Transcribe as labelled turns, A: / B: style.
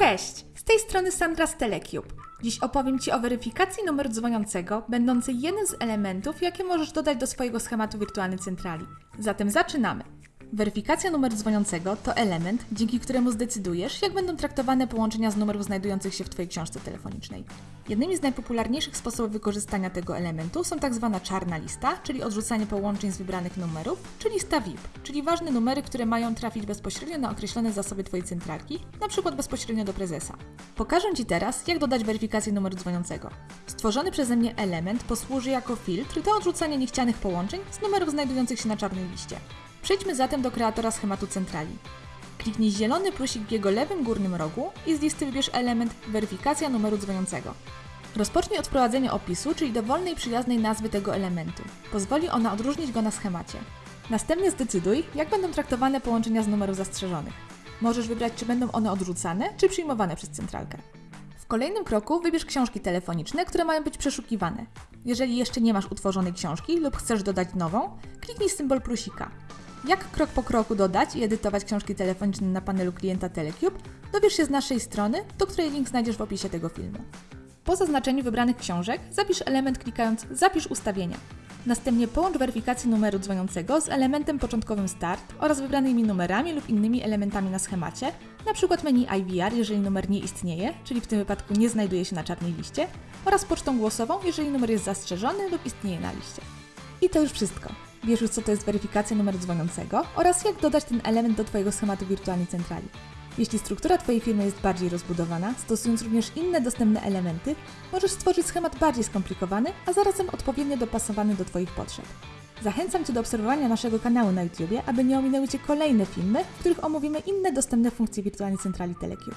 A: Cześć! Z tej strony Sandra z Telecube. Dziś opowiem Ci o weryfikacji numeru dzwoniącego, będącej jednym z elementów, jakie możesz dodać do swojego schematu wirtualnej centrali. Zatem zaczynamy. Weryfikacja numeru dzwoniącego to element, dzięki któremu zdecydujesz, jak będą traktowane połączenia z numerów znajdujących się w Twojej książce telefonicznej. Jednymi z najpopularniejszych sposobów wykorzystania tego elementu są tak zwana czarna lista, czyli odrzucanie połączeń z wybranych numerów, czy lista VIP, czyli ważne numery, które mają trafić bezpośrednio na określone zasoby Twojej centralki, przykład bezpośrednio do prezesa. Pokażę Ci teraz, jak dodać weryfikację numeru dzwoniącego. Stworzony przeze mnie element posłuży jako filtr do odrzucania niechcianych połączeń z numerów znajdujących się na czarnej liście. Przejdźmy zatem do kreatora schematu centrali. Kliknij zielony plusik w jego lewym górnym rogu i z listy wybierz element Weryfikacja numeru dzwoniącego. Rozpocznij od wprowadzenia opisu, czyli dowolnej przyjaznej nazwy tego elementu. Pozwoli ona odróżnić go na schemacie. Następnie zdecyduj, jak będą traktowane połączenia z numerów zastrzeżonych. Możesz wybrać, czy będą one odrzucane, czy przyjmowane przez centralkę. W kolejnym kroku wybierz książki telefoniczne, które mają być przeszukiwane. Jeżeli jeszcze nie masz utworzonej książki lub chcesz dodać nową, kliknij symbol plusika. Jak krok po kroku dodać i edytować książki telefoniczne na panelu klienta Telecube, dowiesz się z naszej strony, do której link znajdziesz w opisie tego filmu. Po zaznaczeniu wybranych książek zapisz element klikając Zapisz ustawienia. Następnie połącz weryfikację numeru dzwoniącego z elementem początkowym Start oraz wybranymi numerami lub innymi elementami na schemacie, np. menu IVR, jeżeli numer nie istnieje, czyli w tym wypadku nie znajduje się na czarnej liście, oraz pocztą głosową, jeżeli numer jest zastrzeżony lub istnieje na liście. I to już wszystko. Wiesz już, co to jest weryfikacja numeru dzwoniącego oraz jak dodać ten element do Twojego schematu wirtualnej centrali. Jeśli struktura Twojej firmy jest bardziej rozbudowana, stosując również inne dostępne elementy, możesz stworzyć schemat bardziej skomplikowany, a zarazem odpowiednio dopasowany do Twoich potrzeb. Zachęcam Cię do obserwowania naszego kanału na YouTube, aby nie ominęły Cię kolejne filmy, w których omówimy inne dostępne funkcje wirtualnej centrali Telecube.